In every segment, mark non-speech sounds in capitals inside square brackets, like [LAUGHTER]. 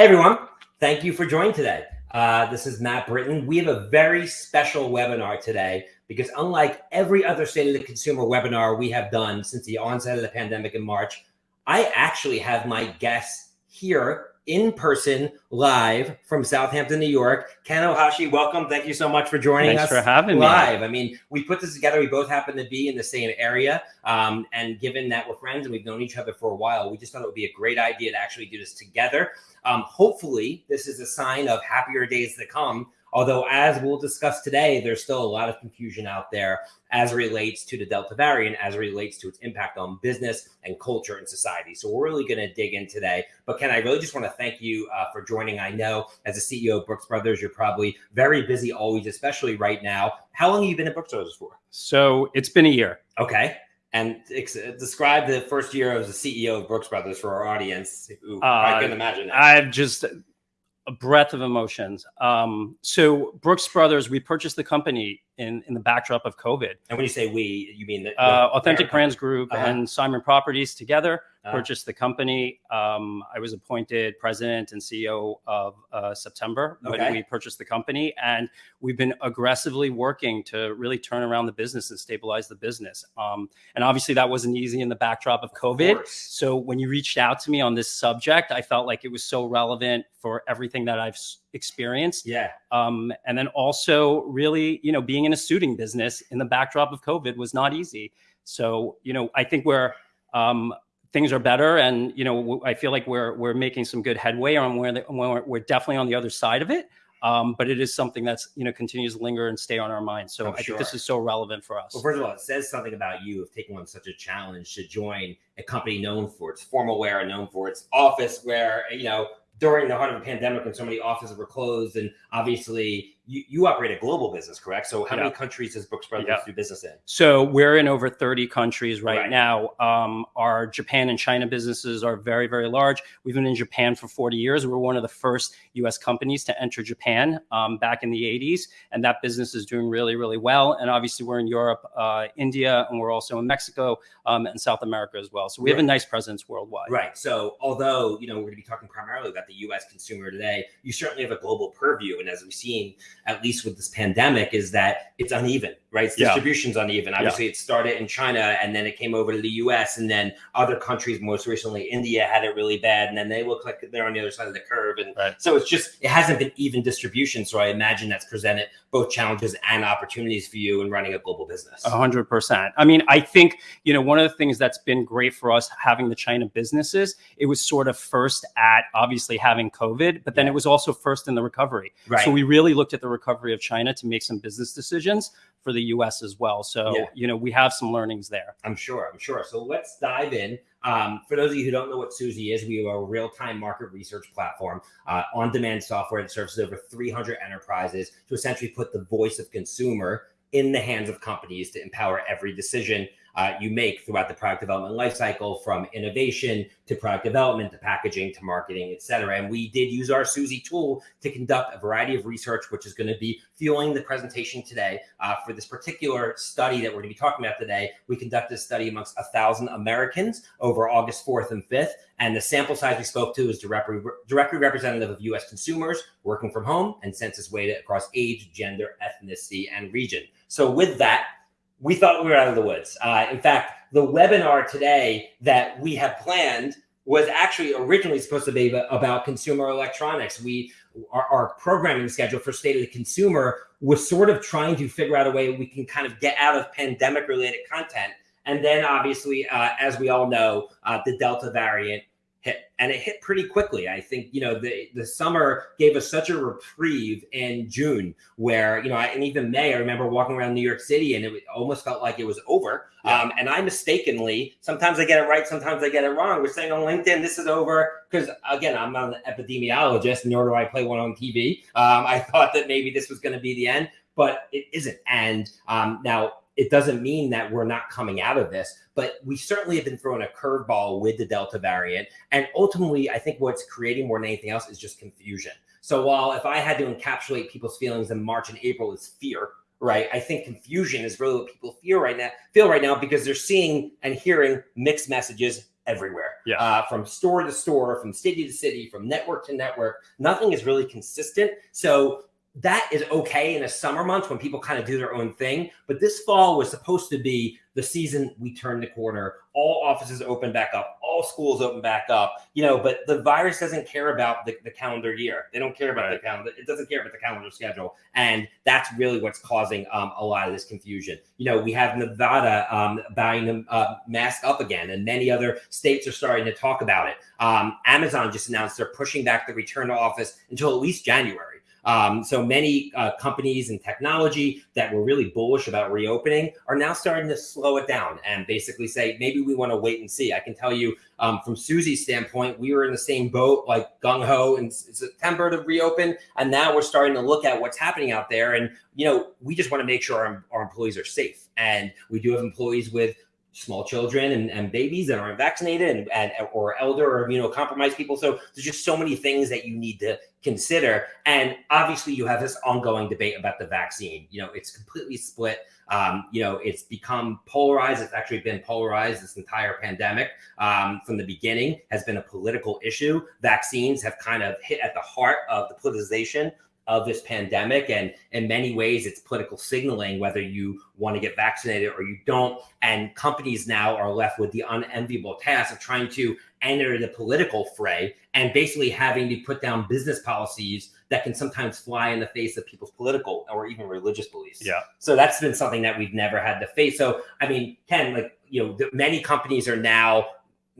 Hey everyone, thank you for joining today. Uh, this is Matt Britton. We have a very special webinar today because unlike every other State of the Consumer webinar we have done since the onset of the pandemic in March, I actually have my guests here in person live from Southampton, New York. Ken Ohashi, welcome. Thank you so much for joining Thanks us. for having live. me. I mean, we put this together. We both happen to be in the same area. Um, and given that we're friends and we've known each other for a while, we just thought it would be a great idea to actually do this together. Um, hopefully, this is a sign of happier days to come Although, as we'll discuss today, there's still a lot of confusion out there as relates to the Delta variant, as relates to its impact on business and culture and society. So we're really going to dig in today. But Ken, I really just want to thank you uh, for joining. I know as a CEO of Brooks Brothers, you're probably very busy always, especially right now. How long have you been at Brooks Brothers for? So it's been a year. Okay. And describe the first year as a CEO of Brooks Brothers for our audience who uh, I can imagine. That. I've just a breadth of emotions. Um, so Brooks Brothers, we purchased the company in, in the backdrop of COVID. And when you say we, you mean the, uh, Authentic Brands Group uh-huh. and Simon Properties together uh, purchased the company. Um, I was appointed president and CEO of uh, September Okay. when we purchased the company, and we've been aggressively working to really turn around the business and stabilize the business. Um, and obviously, that wasn't easy in the backdrop of COVID. course. So when you reached out to me on this subject, I felt like it was so relevant for everything that I've experienced. Yeah. Um, and then also, really, you know, being in a suiting business in the backdrop of COVID was not easy. So, you know, I think we're um, things are better, and you know, I feel like we're we're making some good headway on where the, we're, we're definitely on the other side of it. Um, but it is something that's you know continues to linger and stay on our minds. So I'm I think this is so relevant for us. Well, first of all, it says something about you of taking on such a challenge to join a company known for its formal wear and known for its office wear. You know, during the heart of a pandemic when so many offices were closed, and obviously you, you operate a global business, correct? So how many countries does Brooks Brothers Yeah. do business in? So we're in over 30 countries right, Right. now. Um, our Japan and China businesses are very, very large. We've been in Japan for 40 years. We're one of the first US companies to enter Japan um, back in the 80s. And that business is doing really, really well. And obviously, we're in Europe, uh, India, and we're also in Mexico um, and South America as well. So we have a nice presence worldwide. Right. So although, you know, we're going to be talking primarily about the US consumer today, you certainly have a global purview. And as we've seen, at least with this pandemic, is that it's uneven, right? Its Yeah. distribution's uneven. Obviously, it started in China and then it came over to the US and then other countries, most recently India, had it really bad. And then they look like they're on the other side of the curve. And Right. so it's just, it hasn't been even distribution. So I imagine that's presented both challenges and opportunities for you in running a global business. Hundred percent. I mean, I think you know one of the things that's been great for us having the China businesses. It was sort of first at obviously having COVID, but then Yeah. it was also first in the recovery. Right. So we really looked at the recovery of China to make some business decisions for the U.S. as well. So Yeah. you know we have some learnings there. I'm sure. I'm sure. So let's dive in. Um, for those of you who don't know what Suzy is, we are a real-time market research platform, uh, on-demand software that serves over 300 enterprises to essentially put the voice of consumer in the hands of companies to empower every decision uh, you make throughout the product development lifecycle, from innovation to product development to packaging to marketing, et cetera. And we did use our Suzy tool to conduct a variety of research, which is going to be fueling the presentation today. Uh, for this particular study that we're going to be talking about today, we conducted a study amongst a thousand Americans over August 4th and 5th. And the sample size we spoke to is directly representative of US consumers working from home and census weighted across age, gender, ethnicity, and region. So with that, we thought we were out of the woods. Uh, in fact, the webinar today that we have planned was actually originally supposed to be about consumer electronics. We our, our programming schedule for State of the Consumer was sort of trying to figure out a way we can kind of get out of pandemic related content. And then, obviously, uh, as we all know, uh, the Delta variant hit, and it hit pretty quickly. I think you know the the summer gave us such a reprieve in June, where you know, I, and even May. I remember walking around New York City, and it almost felt like it was over. Yeah. Um, and I mistakenly, sometimes I get it right, sometimes I get it wrong. We're saying on LinkedIn, this is over because again, I'm not an epidemiologist, nor do I play one on TV. Um, I [LAUGHS] thought that maybe this was going to be the end, but it isn't. And um, now it doesn't mean that we're not coming out of this, but we certainly have been thrown a curveball with the Delta variant. And ultimately, I think what's creating more than anything else is just confusion. So while if I had to encapsulate people's feelings in March and April is fear, right? I think confusion is really what people feel right now, feel right now because they're seeing and hearing mixed messages everywhere. Yeah. Uh, from store to store, from city to city, from network to network. Nothing is really consistent. So that is okay in the summer months when people kind of do their own thing. But this fall was supposed to be the season we turn the corner. All offices open back up, all schools open back up, you know, but the virus doesn't care about the, the calendar year. They don't care about Right. the calendar. It doesn't care about the calendar schedule. And that's really what's causing um, a lot of this confusion. You know, we have Nevada um, buying them uh, mask up again, and many other states are starting to talk about it. Um, Amazon just announced they're pushing back the return to office until at least January. Um, so many uh, companies and technology that were really bullish about reopening are now starting to slow it down and basically say maybe we want to wait and see. I can tell you um, from Suzy's standpoint, we were in the same boat, like gung ho in September to reopen, and now we're starting to look at what's happening out there. And you know, we just want to make sure our, our employees are safe, and we do have employees with small children and, and babies that aren't vaccinated and, and or elder or immunocompromised people. So there's just so many things that you need to consider. And obviously you have this ongoing debate about the vaccine. You know, it's completely split. Um, you know, it's become polarized. It's actually been polarized this entire pandemic um, from the beginning has been a political issue. Vaccines have kind of hit at the heart of the politicization of this pandemic. And in many ways, it's political signaling whether you want to get vaccinated or you don't. And companies now are left with the unenviable task of trying to enter the political fray and basically having to put down business policies that can sometimes fly in the face of people's political or even religious beliefs. Yeah. So that's been something that we've never had to face. So, I mean, Ken, like, you know, the, many companies are now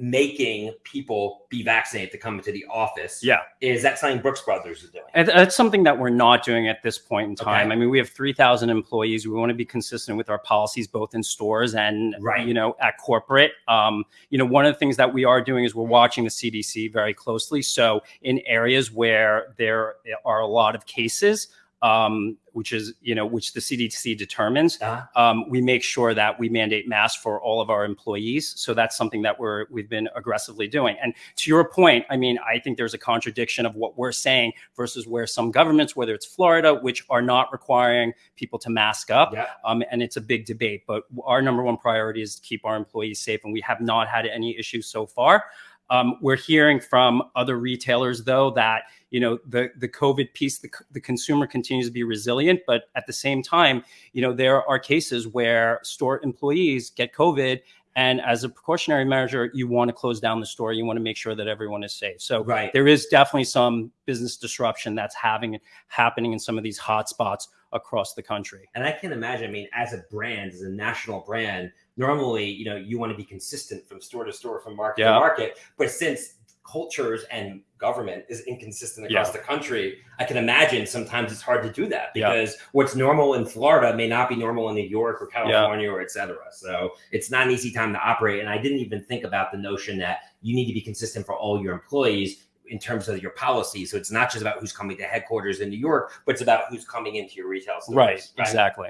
making people be vaccinated to come into the office. Yeah. Is that something Brooks Brothers is doing? That's something that we're not doing at this point in time. Okay. I mean, we have 3,000 employees. We want to be consistent with our policies, both in stores and, Right. you know, at corporate. Um, you know, one of the things that we are doing is we're watching the CDC very closely. So in areas where there are a lot of cases, um, which is, you know, which the CDC determines, Uh, um, we make sure that we mandate masks for all of our employees. So that's something that we're we've been aggressively doing. And to your point, I mean, I think there's a contradiction of what we're saying versus where some governments, whether it's Florida, which are not requiring people to mask up, yeah. um, and it's a big debate. But our number one priority is to keep our employees safe, and we have not had any issues so far. Um, we're hearing from other retailers, though, that you know the the COVID piece, the, the consumer continues to be resilient, but at the same time, you know there are cases where store employees get COVID, and as a precautionary measure, you want to close down the store. You want to make sure that everyone is safe. So Right. there is definitely some business disruption that's having happening in some of these hot spots across the country. And I can't imagine, I mean, as a brand, as a national brand, normally, you know, you want to be consistent from store to store, from market Yeah. to market. But since cultures and government is inconsistent across Yeah. the country, I can imagine sometimes it's hard to do that Yeah. because what's normal in Florida may not be normal in New York or California or et cetera. So it's not an easy time to operate. And I didn't even think about the notion that you need to be consistent for all your employees in terms of your policy. So it's not just about who's coming to headquarters in New York, but it's about who's coming into your retail stores. Right, exactly.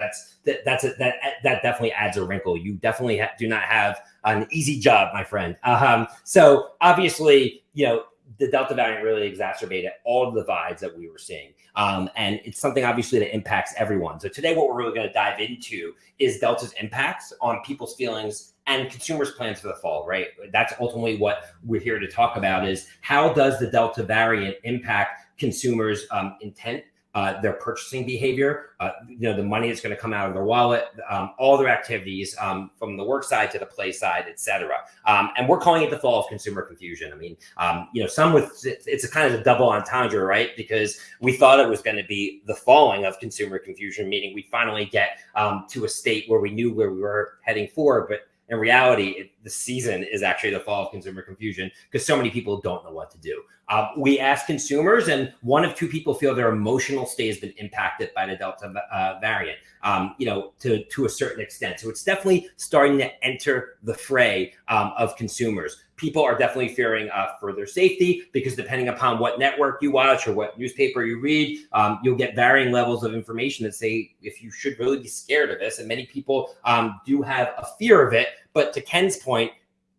That's that, that's a, that that definitely adds a wrinkle. You definitely ha- do not have an easy job, my friend. Um, so obviously, you know, the Delta variant really exacerbated all of the vibes that we were seeing. Um, and it's something obviously that impacts everyone. So today, what we're really going to dive into is Delta's impacts on people's feelings and consumers' plans for the fall, right? That's ultimately what we're here to talk about is how does the Delta variant impact consumers' um, intent uh, their purchasing behavior, uh, you know, the money that's going to come out of their wallet, um, all their activities um, from the work side to the play side, et cetera. Um, and we're calling it the fall of consumer confusion. I mean, um, you know, some with it's a kind of a double entendre, right? Because we thought it was going to be the falling of consumer confusion, meaning we finally get um, to a state where we knew where we were heading for, but in reality, it, the season is actually the fall of consumer confusion because so many people don't know what to do. Uh, we ask consumers, and one of two people feel their emotional state has been impacted by the Delta uh, variant. Um, you know, to to a certain extent. So it's definitely starting to enter the fray um, of consumers. People are definitely fearing uh, for their safety because depending upon what network you watch or what newspaper you read, um, you'll get varying levels of information that say if you should really be scared of this. And many people um, do have a fear of it. But to Ken's point,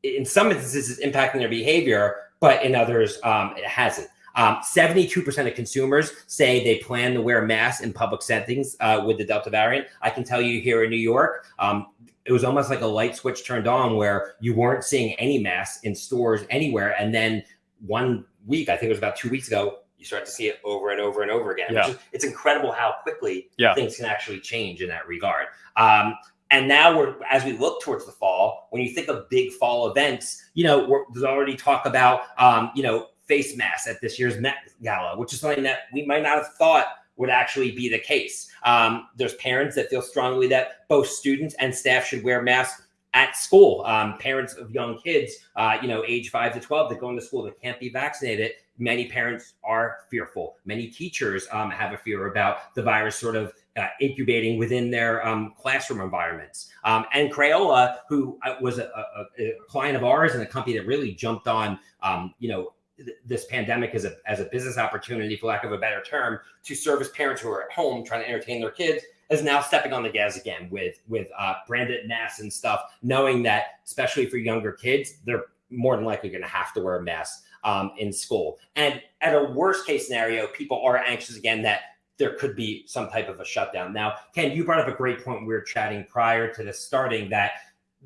in some instances, it's impacting their behavior, but in others, um, it hasn't. Um, 72% of consumers say they plan to wear masks in public settings uh, with the Delta variant. I can tell you here in New York, um, it was almost like a light switch turned on where you weren't seeing any masks in stores anywhere. And then one week, I think it was about two weeks ago, you start to see it over and over and over again. Yeah. Is, it's incredible how quickly Yeah. things can actually change in that regard. Um, and now we're as we look towards the fall, when you think of big fall events, you know, we're, there's already talk about um, you know face masks at this year's Met Gala, which is something that we might not have thought would actually be the case. Um, there's parents that feel strongly that both students and staff should wear masks at school. Um, parents of young kids, uh, you know, age five to 12 that go into school that can't be vaccinated. Many parents are fearful. Many teachers um, have a fear about the virus sort of uh, incubating within their um, classroom environments. Um, and Crayola, who uh, was a, a, a client of ours and a company that really jumped on, um, you know, th- this pandemic as a as a business opportunity, for lack of a better term, to service parents who are at home trying to entertain their kids, is now stepping on the gas again with with uh, branded masks and stuff, knowing that especially for younger kids, they're more than likely going to have to wear a mask um, in school. And at a worst case scenario, people are anxious again that there could be some type of a shutdown. Now, Ken, you brought up a great point. We were chatting prior to this starting that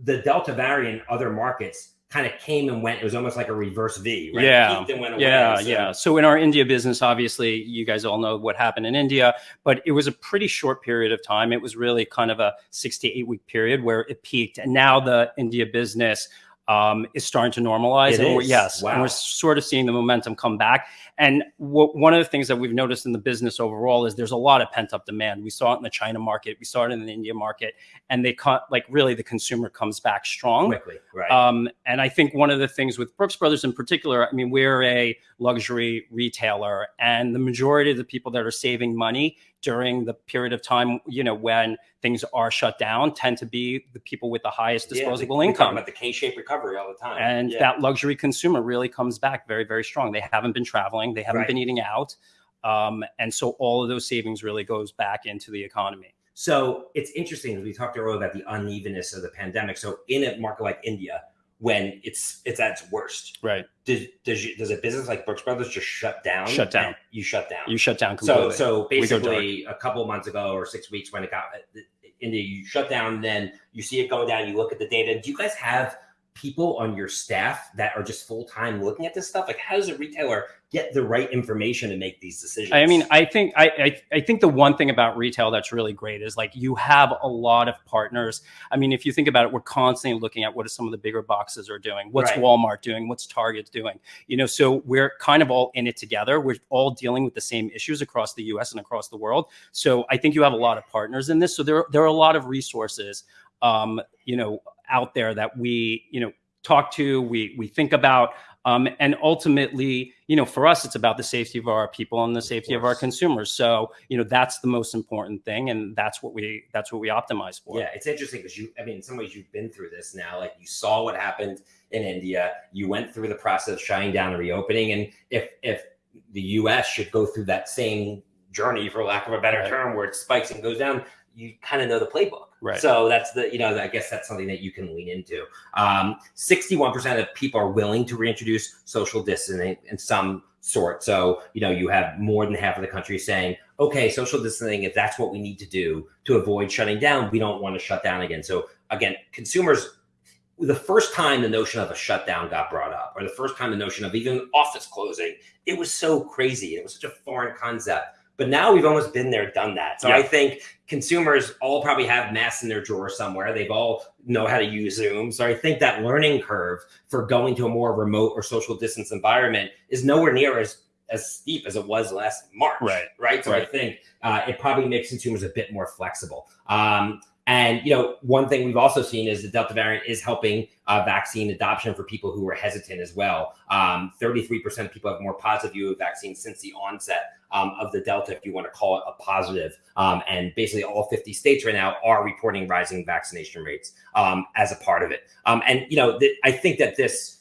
the Delta variant, other markets kind of came and went. It was almost like a reverse V, right? Yeah. And went away. Yeah, So- yeah. So in our India business, obviously, you guys all know what happened in India, but it was a pretty short period of time. It was really kind of a six to eight week period where it peaked, and now the India business um, is starting to normalize. It and yes, and we're sort of seeing the momentum come back. And what, one of the things that we've noticed in the business overall is there's a lot of pent up demand. We saw it in the China market, we saw it in the India market, and they cut like really the consumer comes back strong. quickly, right? Um, and I think one of the things with Brooks Brothers in particular, I mean, we're a luxury retailer, and the majority of the people that are saving money during the period of time, you know, when things are shut down, tend to be the people with the highest Yeah, disposable talk income. about the K-shaped recovery all the time, And Yeah. that luxury consumer really comes back very, very strong. They haven't been traveling, they haven't Right. been eating out. Um, and so all of those savings really goes back into the economy. So it's interesting. We talked earlier about the unevenness of the pandemic. So in a market like India, when it's it's at its worst, Right. does does, you, does a business like Brooks Brothers just shut down? Shut down. You shut down. You shut down so completely. so go basically, a couple months ago or six weeks when it got India, you shut down. Then you see it going down. You look at the data. Do you guys have people on your staff that are just full time looking at this stuff? Like, how does a retailer get the right information to make these decisions? I mean, I think I, I I think the one thing about retail that's really great is like you have a lot of partners. I mean, if you think about it, we're constantly looking at what are some of the bigger boxes are doing, what's Right. Walmart doing, what's Target doing. You know, so we're kind of all in it together. We're all dealing with the same issues across the U.S. and across the world. So I think you have a lot of partners in this. So there there are a lot of resources, um, you know, out there that we you know talk to, we we think about. Um, and ultimately, you know, for us, it's about the safety of our people and the safety of, our consumers. So, you know, that's the most important thing, and that's what we that's what we optimize for. Yeah, it's interesting because you, I mean, in some ways, you've been through this now. Like you saw what happened in India, you went through the process of shutting down and reopening, and if if the U.S. should go through that same journey, for lack of a better term, where it spikes and goes down, you kind of know the playbook. Right. So that's the, you know, I guess that's something that you can lean into. Um, 61% of people are willing to reintroduce social distancing in some sort. So, you know, you have more than half of the country saying, okay, social distancing, if that's what we need to do to avoid shutting down, we don't want to shut down again. So, again, consumers, the first time the notion of a shutdown got brought up, or the first time the notion of even office closing, it was so crazy. It was such a foreign concept. But now we've almost been there, done that. So Yeah. I think consumers all probably have masks in their drawer somewhere. They've all know how to use Zoom. So I think that learning curve for going to a more remote or social distance environment is nowhere near as as steep as it was last March. Right. Right. So I think uh, it probably makes consumers a bit more flexible. Um, and you know, one thing we've also seen is the Delta variant is helping uh, vaccine adoption for people who are hesitant as well. Um, 33% of people have more positive view of vaccines since the onset um, of the Delta, if you want to call it a positive. Um, and basically, all 50 states right now are reporting rising vaccination rates um, as a part of it. Um, and you know, I think that this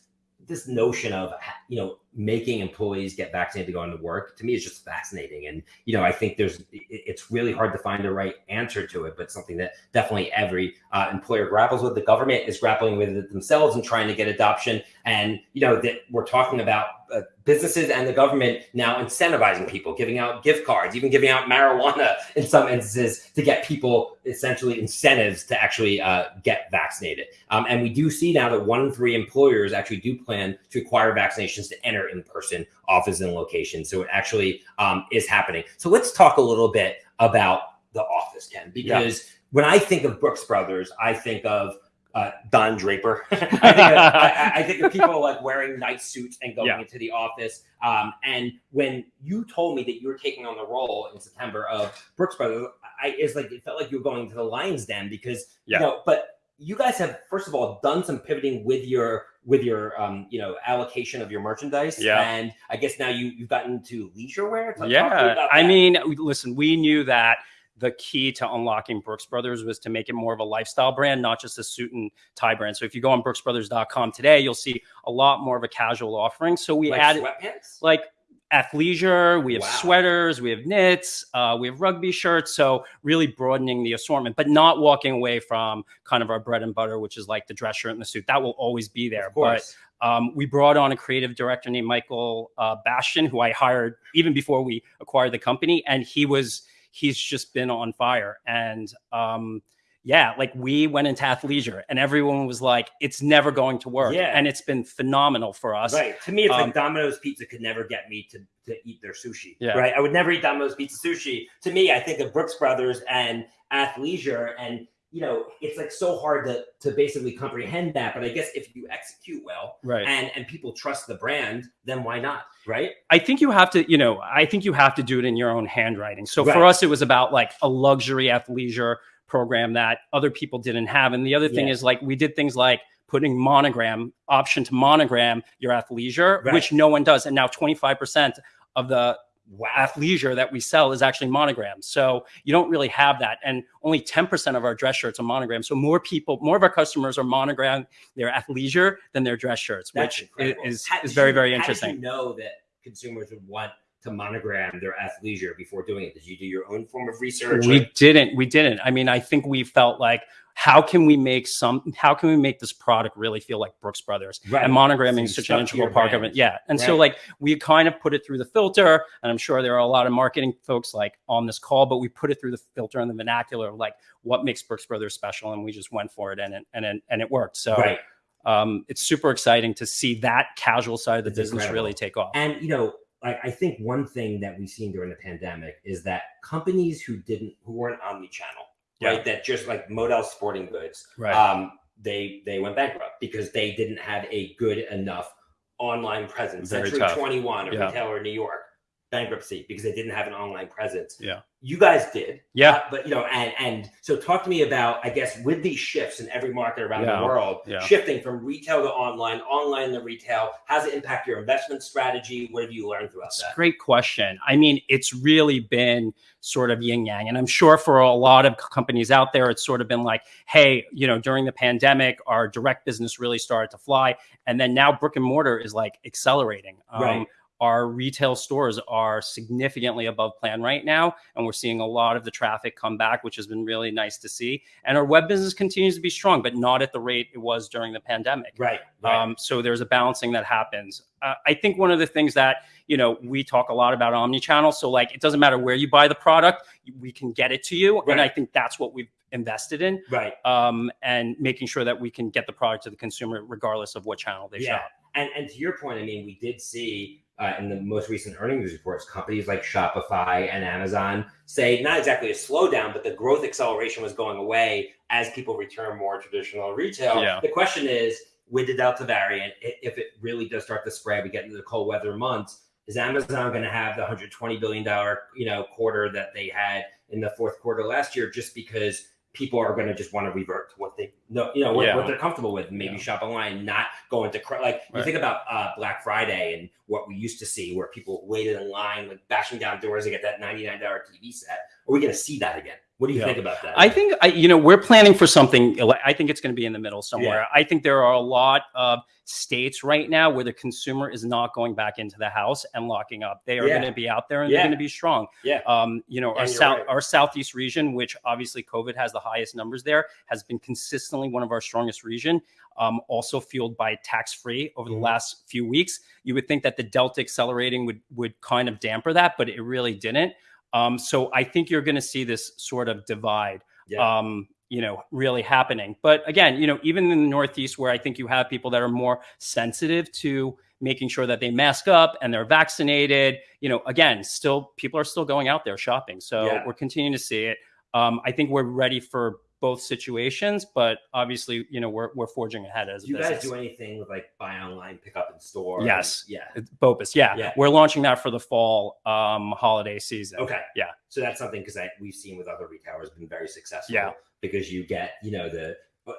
this notion of you know making employees get vaccinated to go into work to me is just fascinating. And you know i think there's it's really hard to find the right answer to it but something that definitely every uh, employer grapples with. The government is grappling with it themselves and trying to get adoption. And you know that we're talking about uh, businesses and the government now incentivizing people, giving out gift cards, even giving out marijuana in some instances to get people essentially incentives to actually uh, get vaccinated. Um, and we do see now that one in three employers actually do plan to require vaccinations to enter in-person offices and locations. So it actually um, is happening. So let's talk a little bit about the office, Ken, because yeah. when I think of Brooks Brothers, I think of uh, Don Draper. [LAUGHS] I, think of, [LAUGHS] I, I, think of people like wearing nice suits and going yeah. into the office. Um, and when you told me that you were taking on the role in September of Brooks Brothers, I it's like it felt like you were going to the Lions Den because yeah. you know, but you guys have first of all done some pivoting with your with your um, you know allocation of your merchandise yeah and i guess now you you've gotten to leisure wear yeah i mean listen we knew that the key to unlocking Brooks Brothers was to make it more of a lifestyle brand, not just a suit and tie brand. So if you go on brooksbrothers.com today, you'll see a lot more of a casual offering. So we like added sweatpants? like athleisure, we have wow. sweaters, we have knits, uh, we have rugby shirts. So really broadening the assortment, but not walking away from kind of our bread and butter, which is like the dress shirt and the suit. That will always be there. But um, we brought on a creative director named Michael uh, Bastian, who I hired even before we acquired the company, and he was he's just been on fire. And um, yeah, like we went into athleisure and everyone was like, it's never going to work. Yeah. And it's been phenomenal for us. Right. To me, it's um, like Domino's Pizza could never get me to, to eat their sushi. Yeah. Right. I would never eat Domino's Pizza sushi. To me, I think of Brooks Brothers and athleisure and you know, it's like so hard to to basically comprehend that. But I guess if you execute well, right, and and people trust the brand, then why not, right? I think you have to, you know, I think you have to do it in your own handwriting. So right. for us, it was about like a luxury athleisure program that other people didn't have. And the other thing yeah. is like we did things like putting monogram option to monogram your athleisure, right. which no one does. And now 25% of the wow. athleisure that we sell is actually monogrammed. So you don't really have that. And only 10% of our dress shirts are monogrammed. So more people, more of our customers are monogrammed their athleisure than their dress shirts, That's which incredible. is, is very, very interesting. How did you know that consumers would want to monogram their athleisure before doing it? Did you do your own form of research? We or? didn't. We didn't. I mean, I think we felt like how can we make some how can we make this product really feel like brooks brothers right. and monogramming is such an integral part brand. of it yeah and right. so like we kind of put it through the filter and i'm sure there are a lot of marketing folks like on this call but we put it through the filter and the vernacular of like what makes brooks brothers special and we just went for it and it and it, and it worked so right. um, it's super exciting to see that casual side of the it's business incredible. really take off and you know I, I think one thing that we've seen during the pandemic is that companies who didn't who weren't omni-channel yeah. right? That just like Modell's Sporting Goods, right? Um, they they went bankrupt because they didn't have a good enough online presence. Very Century tough. 21, a yeah. retailer in New York, bankruptcy because they didn't have an online presence. Yeah. You guys did. Yeah. Uh, but you know, and and so talk to me about, I guess, with these shifts in every market around yeah. the world, yeah. shifting from retail to online, online to retail, how does it impact your investment strategy? What have you learned throughout That's that? Great question. I mean, it's really been sort of yin yang. And I'm sure for a lot of companies out there, it's sort of been like, hey, you know, during the pandemic, our direct business really started to fly. And then now brick and mortar is like accelerating. Um, right our retail stores are significantly above plan right now and we're seeing a lot of the traffic come back which has been really nice to see and our web business continues to be strong but not at the rate it was during the pandemic right, right. Um, so there's a balancing that happens uh, i think one of the things that you know we talk a lot about omni-channel so like it doesn't matter where you buy the product we can get it to you right. and i think that's what we've invested in right um, and making sure that we can get the product to the consumer regardless of what channel they yeah. shop and and to your point i mean we did see uh, in the most recent earnings reports, companies like Shopify and Amazon say not exactly a slowdown, but the growth acceleration was going away as people return more traditional retail. Yeah. The question is, with the Delta variant, if it really does start to spread, we get into the cold weather months. Is Amazon going to have the 120 billion dollar you know quarter that they had in the fourth quarter last year, just because people are going to just want to revert to what they know, you know, what, yeah. what they're comfortable with. Maybe yeah. shop online, not go into like right. you think about uh, Black Friday and what we used to see, where people waited in line, like bashing down doors to get that ninety nine dollar TV set. Are we going to see that again? What do you Yeah. think about that? I think I, you know we're planning for something. I think it's going to be in the middle somewhere. I think there are a lot of states right now where the consumer is not going back into the house and locking up. They are Yeah. going to be out there and Yeah. they're going to be strong. Yeah. Um, you know, our south, right. our southeast region, which obviously COVID has the highest numbers there, has been consistently one of our strongest region. Um, also fueled by tax free over the Mhm. last few weeks. You would think that the Delta accelerating would would kind of damper that, but it really didn't. Um, so I think you're going to see this sort of divide yeah. um, you know, really happening. But again, you know, even in the Northeast, where I think you have people that are more sensitive to making sure that they mask up and they're vaccinated, you know, again, still people are still going out there shopping. So Yeah. we're continuing to see it. Um, I think we're ready for both situations, but obviously, you know, we're we're forging ahead as do you guys do anything with like buy online, pick up in store? Yes. Yeah. BOPIS, yeah. Yeah. We're launching that for the fall um, holiday season. Okay. Yeah. So that's something because we've seen with other retailers been very successful. Yeah. Because you get you know the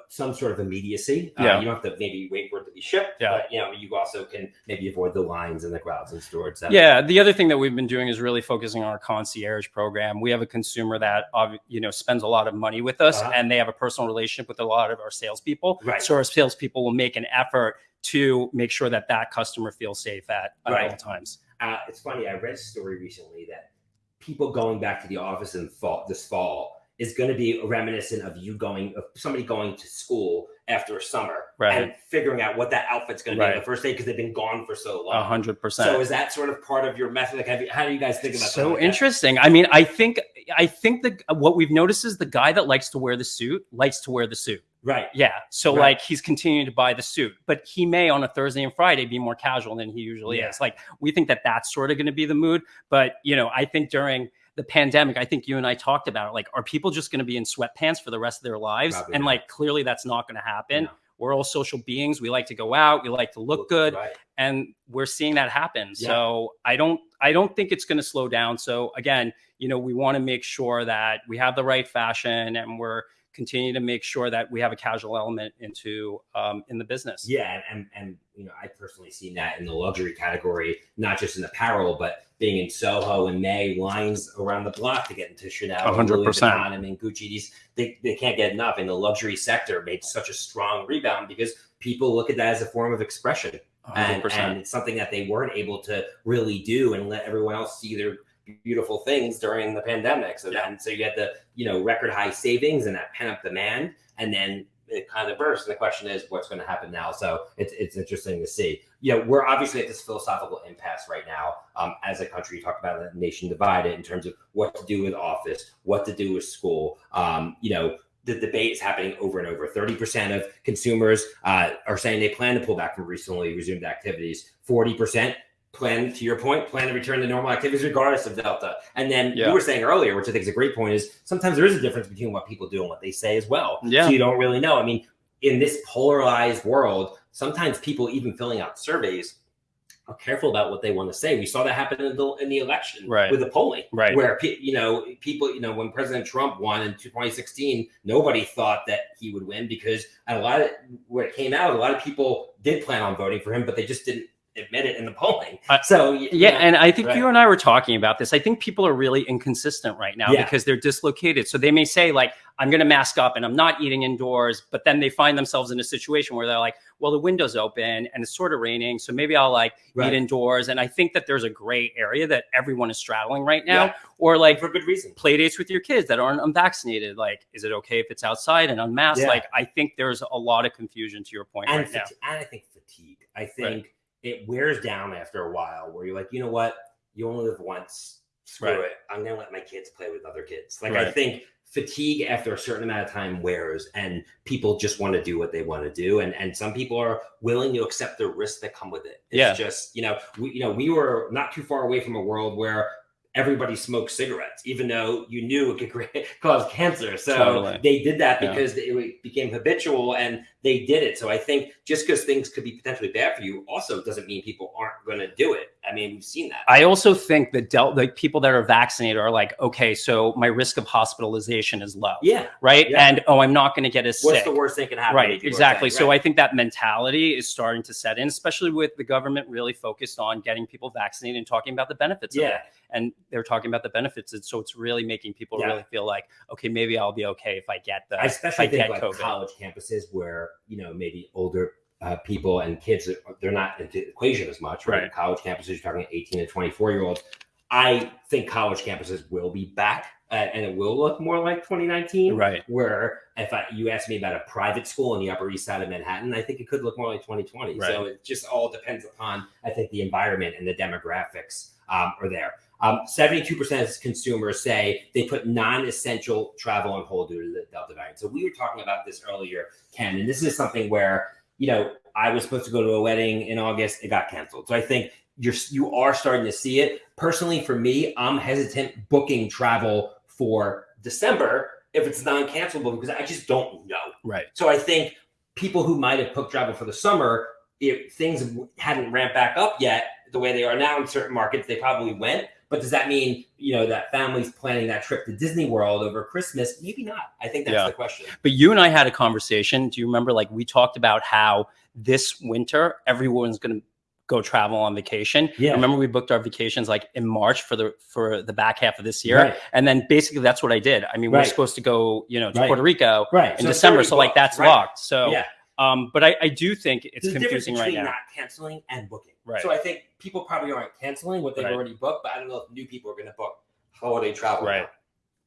some sort of immediacy. Uh, Yeah. you don't have to maybe wait for it to be shipped. Yeah. But you know you also can maybe avoid the lines and the crowds and stores. That- Yeah, the other thing that we've been doing is really focusing on our concierge program. We have a consumer that you know spends a lot of money with us, Uh-huh. and they have a personal relationship with a lot of our salespeople. Right. So our salespeople will make an effort to make sure that that customer feels safe at, at Right. all times. Uh, it's funny. I read a story recently that people going back to the office in fall this fall is going to be reminiscent of you going of somebody going to school after a summer Right. and figuring out what that outfit's going to be on the first day because they've been gone for so long. A hundred So is that sort of part of your method? Like, have you, how do you guys think about So like that? interesting. I mean, I think I think that what we've noticed is the guy that likes to wear the suit likes to wear the suit. Right. Yeah. So Right. like he's continuing to buy the suit, but he may on a Thursday and Friday be more casual than he usually Yeah. is. Like we think that that's sort of going to be the mood. But you know, I think during the pandemic, I think you and I talked about it. Like, are people just going to be in sweatpants for the rest of their lives? Probably and not. like clearly that's not going to happen. No. We're all social beings. We like to go out. We like to look good Right. and we're seeing that happen. Yeah. So I don't I don't think it's going to slow down. So again, you know, we want to make sure that we have the right fashion and we're continue to make sure that we have a casual element into um, in the business. Yeah, and, and you know, I personally seen that in the luxury category, not just in apparel, but being in Soho in May, lines around the block to get into Chanel, A hundred Louis percent. Vuitton, I mean Gucci. These they, they can't get enough. And the luxury sector made such a strong rebound because people look at that as a form of expression, and, 100%. and it's something that they weren't able to really do and let everyone else see their beautiful things during the pandemic. So Yeah. then, so you had the you know record high savings and that pent up demand, and then it kind of burst. And the question is, what's going to happen now? So it's it's interesting to see. You know, we're obviously at this philosophical impasse right now um, as a country. You talk about the nation divided in terms of what to do with office, what to do with school. Um, you know. The debate is happening over and over. 30% of consumers uh, are saying they plan to pull back from recently resumed activities. 40% plan, to your point, plan to return to normal activities regardless of Delta. And then Yeah. you were saying earlier, which I think is a great point, is sometimes there is a difference between what people do and what they say as well. Yeah. So you don't really know. I mean, in this polarized world, sometimes people even filling out surveys are careful about what they want to say. We saw that happen in the in the election Right. with the polling, Right. Where pe- you know people, you know, when President Trump won in 2016, nobody thought that he would win because a lot of what came out, a lot of people did plan on voting for him, but they just didn't admit it in the polling. Uh, so y- Yeah, and I think right. you and I were talking about this. I think people are really inconsistent right now Yeah. because they're dislocated. So they may say like, "I'm going to mask up and I'm not eating indoors," but then they find themselves in a situation where they're like, "Well, the window's open and it's sort of raining, so maybe I'll like Right. eat indoors." And I think that there's a gray area that everyone is straddling right now, Yeah. or like for good reason. play dates with your kids that aren't unvaccinated. Like, is it okay if it's outside and unmasked? Like, I think there's a lot of confusion to your point and, right now. and I think fatigue. I think it wears down after a while where you're like, you know what? You only live once. Screw Right. it. I'm gonna let my kids play with other kids. Like I think fatigue after a certain amount of time wears and people just want to do what they want to do and and some people are willing to accept the risks that come with it it's Yeah. just you know we you know we were not too far away from a world where everybody smoked cigarettes even though you knew it could [LAUGHS] cause cancer so Totally. they did that Yeah. because it became habitual and they did it so i think just because things could be potentially bad for you also doesn't mean people aren't going to do it i mean we've seen that I also think that del- like people that are vaccinated are like, okay, so my risk of hospitalization is low, yeah right? Yeah. And oh, I'm not going to get as what's sick. the worst thing can happen Right, exactly. saying, So? I think that mentality is starting to set in, especially with the government really focused on getting people vaccinated and talking about the benefits of it. yeah And they're talking about the benefits. And so it's really making people Yeah. really feel like, okay, maybe I'll be okay if I get the I especially I think get like COVID. college campuses where you know maybe older uh, people and kids they're not into the equation as much, right? Right. College campuses, you're talking 18 to 24 year olds. I think college campuses will be back, uh, and it will look more like 2019. right. Where if I, you asked me about a private school in the Upper East Side of Manhattan, I think it could look more like 2020. So it just all depends upon I think the environment and the demographics um, are there. Um, 72% of consumers say they put non-essential travel on hold due to the Delta variant. So we were talking about this earlier, Ken, and this is something where you know I was supposed to go to a wedding in August, it got canceled. So I think you're you are starting to see it. Personally, for me, I'm hesitant booking travel for December if it's non-cancelable because I just don't know. Right. So I think people who might have booked travel for the summer, if things hadn't ramped back up yet the way they are now in certain markets, they probably went. But does that mean you know that families planning that trip to Disney World over Christmas? Maybe not. I think that's Yeah. the question. But you and I had a conversation. Do you remember? Like we talked about how this winter everyone's going to go travel on vacation. Yeah. Remember we booked our vacations like in March for the for the back half of this year, Right. and then basically that's what I did. I mean, we we're supposed to go, you know, to Right. Puerto Rico Right. in So December. So like that's right? locked. So, yeah. um, but I, I do think it's There's confusing right between now. not canceling and booking. Right. So I think people probably aren't canceling what they've Right. already booked, but I don't know if new people are going to book holiday travel. Right. now.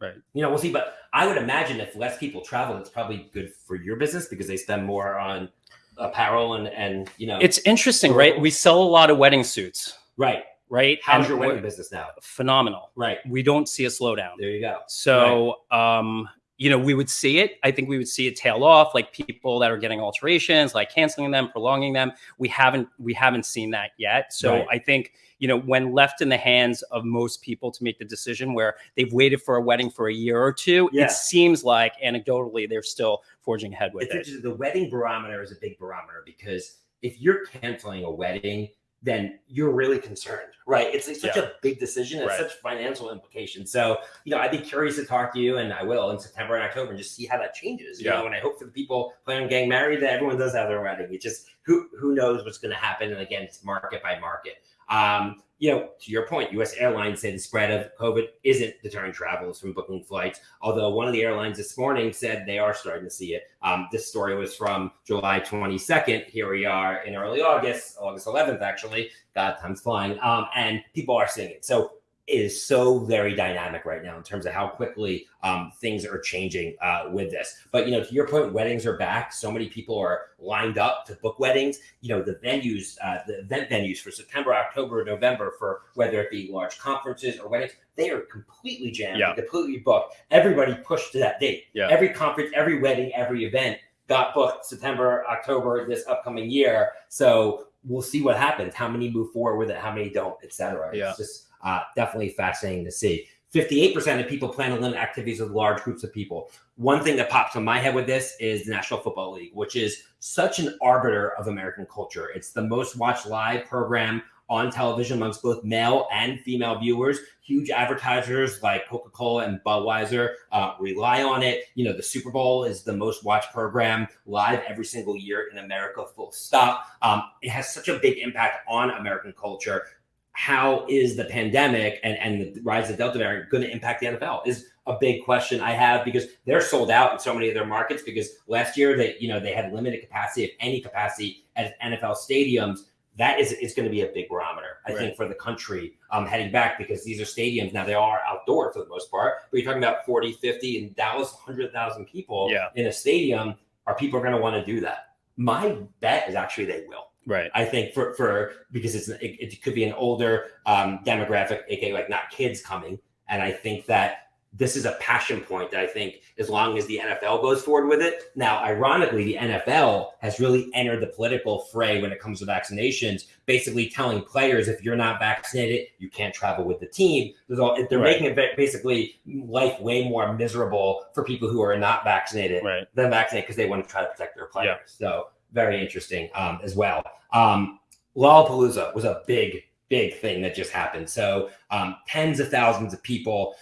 Right. You know, we'll see. But I would imagine if less people travel, it's probably good for your business because they spend more on apparel and and you know. It's interesting, right? We sell a lot of wedding suits, right. right? How's And your wedding business now? Phenomenal. Right. We don't see a slowdown. There you go. So, um, you know, we would see it. I think we would see it tail off, like people that are getting alterations, like canceling them, prolonging them. We haven't we haven't seen that yet. So Right. I think you know when left in the hands of most people to make the decision where they've waited for a wedding for a year or two, Yeah. it seems like anecdotally they're still forging ahead with It's it. The wedding barometer is a big barometer because if you're canceling a wedding, then you're really concerned, right? It's, it's such Yeah. a big decision. It's Right. such financial implications. So, you know, I'd be curious to talk to you, and I will in September and October, and just see how that changes. You Yeah. know, and I hope for the people planning on getting married that everyone does have their wedding. It's just who who knows what's going to happen, and again, it's market by market. Um, you know, to your point, U.S. airlines say the spread of COVID isn't deterring travelers from booking flights. Although one of the airlines this morning said they are starting to see it. Um, this story was from July 22nd. Here we are in early August, August 11th, actually. God, time's flying. Um, and people are seeing it. So is so very dynamic right now in terms of how quickly um, things are changing uh, with this. But you know, to your point, weddings are back. So many people are lined up to book weddings. You know, the venues, uh, the event venues for September, October, November, for whether it be large conferences or weddings, they are completely jammed, Yeah. completely booked. Everybody pushed to that date. Yeah. Every conference, every wedding, every event got booked September, October this upcoming year. So we'll see what happens. How many move forward with it? How many don't, et cetera. Yeah. It's just uh, definitely fascinating to see. 58% of people plan to limit activities with large groups of people. One thing that pops in my head with this is the National Football League, which is such an arbiter of American culture. It's the most watched live program on television amongst both male and female viewers. Huge advertisers like Coca Cola and Budweiser uh, rely on it. You know, the Super Bowl is the most watched program live every single year in America, full stop. Um, it has such a big impact on American culture. How is the pandemic and, and the rise of Delta variant going to impact the NFL? Is a big question I have because they're sold out in so many of their markets because last year they you know they had limited capacity if any capacity at NFL stadiums that is is going to be a big barometer I Right. think for the country um, heading back because these are stadiums now they are outdoor for the most part but you're talking about 40 50 in Dallas 100,000 people Yeah. in a stadium are people going to want to do that my bet is actually they will Right. I think for for because it's it, it could be an older um, demographic, aka like not kids coming, and I think that this is a passion point that I think as long as the NFL goes forward with it. Now, ironically, the NFL has really entered the political fray when it comes to vaccinations, basically telling players if you're not vaccinated, you can't travel with the team. All, they're Right. making it basically life way more miserable for people who are not vaccinated Right. than vaccinated because they want to try to protect their players. So very interesting um, as well. Um, Lollapalooza was a big, big thing that just happened. So um, tens of thousands of people.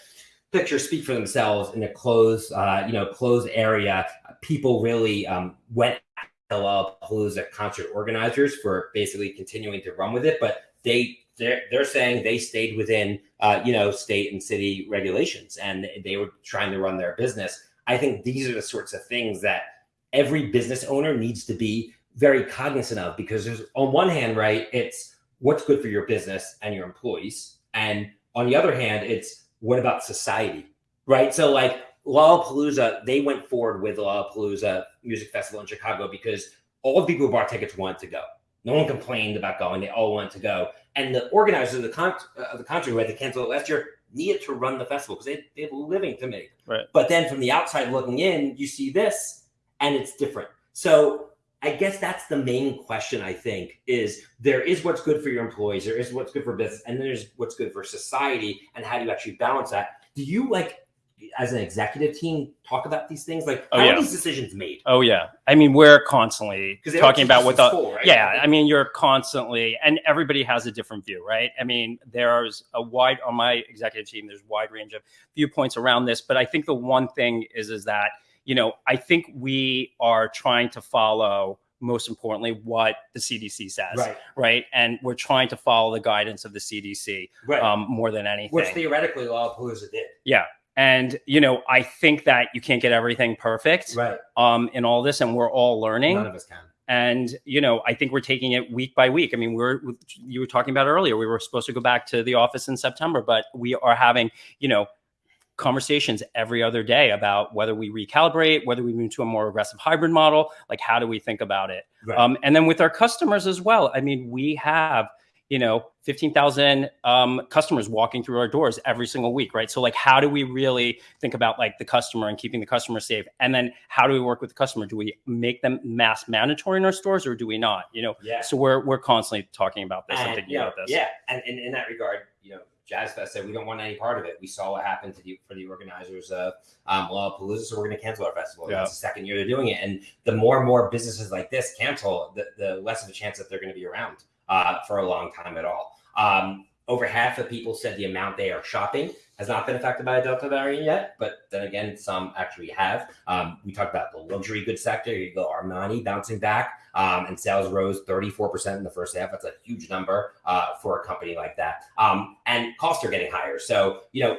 Pictures speak for themselves in a closed, uh, you know, closed area. People really um, went Lollapalooza concert organizers for basically continuing to run with it, but they they're they're saying they stayed within uh, you know state and city regulations and they were trying to run their business. I think these are the sorts of things that every business owner needs to be very cognizant of because there's on one hand, right, it's what's good for your business and your employees, and on the other hand, it's what about society, right? So like Lollapalooza, they went forward with Lollapalooza Music Festival in Chicago because all the people who bought tickets wanted to go. No one complained about going; they all wanted to go. And the organizers of the con- uh, of the concert who had to cancel it last year needed to run the festival because they, they have a living to make. Right. But then from the outside looking in, you see this, and it's different. So I guess that's the main question. I think is there is what's good for your employees, there is what's good for business, and then there's what's good for society, and how do you actually balance that? Do you like as an executive team talk about these things? Like Oh, how yeah. are these decisions made? Oh yeah. I mean, we're constantly talking about what the school, right? yeah. I mean, you're constantly, and everybody has a different view, right? I mean, there's a wide on my executive team. There's a wide range of viewpoints around this, but I think the one thing is is that you know I think we are trying to follow most importantly what the CDC says, Right. right? And we're trying to follow the guidance of the CDC Right. um, more than anything. Which theoretically Lollapalooza did. Yeah. And you know, I think that you can't get everything perfect Right. um, in all this, and we're all learning. None of us can. and you know i think we're taking it week by week i mean we're you were talking about earlier we were supposed to go back to the office in september but we are having you know conversations every other day about whether we recalibrate whether we move to a more aggressive hybrid model like how do we think about it? Right. um, and then with our customers as well. I mean we have you know 15000 um, customers walking through our doors every single week right? So like how do we really think about like the customer and keeping the customer safe? And then how do we work with the customer? Do we make them mass mandatory in our stores or do we not? You know yeah. so we're we're constantly talking about this and And, thinking you know, about this. Yeah, and, and in that regard, you know, Jazz Fest said we don't want any part of it. We saw what happened to the for the organizers of um, Lollapalooza, so we're going to cancel our festival. Yeah. It's the second year they're doing it, and the more and more businesses like this cancel, the, the less of a chance that they're going to be around uh, for a long time at all. Um, over half of people said the amount they are shopping has not been affected by a Delta variant yet, but then again, some actually have. Um, we talked about the luxury goods sector. You go Armani bouncing back, um, and sales rose 34% in the first half. That's a huge number uh, for a company like that. Um, and costs are getting higher. So, you know,